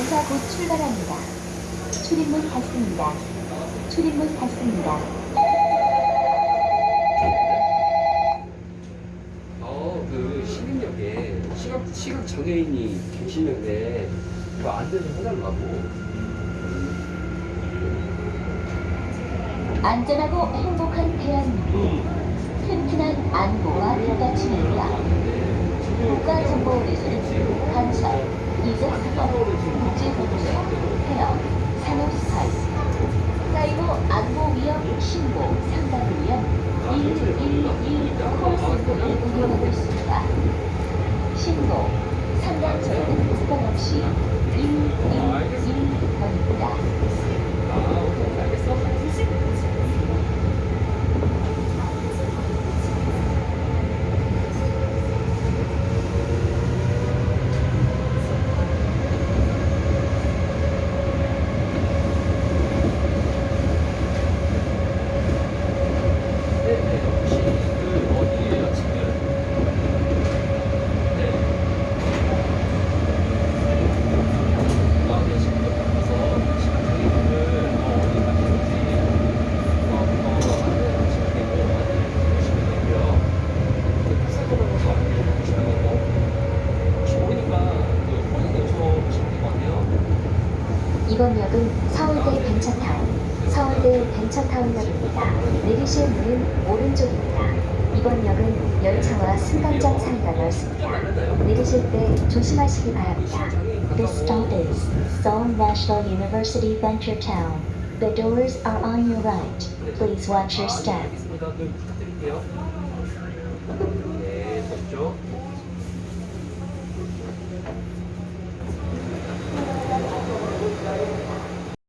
열차 곧 출발합니다. 출입문 닫습니다. 출입문 닫습니다. 어, 그 시민역에 시각 시각 장애인이 계시는데 이거 안내를 해달라고. 안전하고 행복한 대한민국. 튼튼한 안보와 뒷받침입니다. 국가정보원에서는 간섭, 이적사건, 국제복제, 해역, 산업스파이, 사이버 안보 위험 신고 상담을 위한 111 콜센터를 운영하고 있습니다. 신고, 상담 전화는 부담 없이 111 이번역은 서울대 벤처타운, 서울대 벤처타운역입니다. 내리실 문은 오른쪽입니다. 이번 역은 열차와 승강장 사이가 넓습니다. 내리실 때 조심하시기 바랍니다. This stop is Seoul National University Venturetown. The doors are on your right. Please watch your step. 네,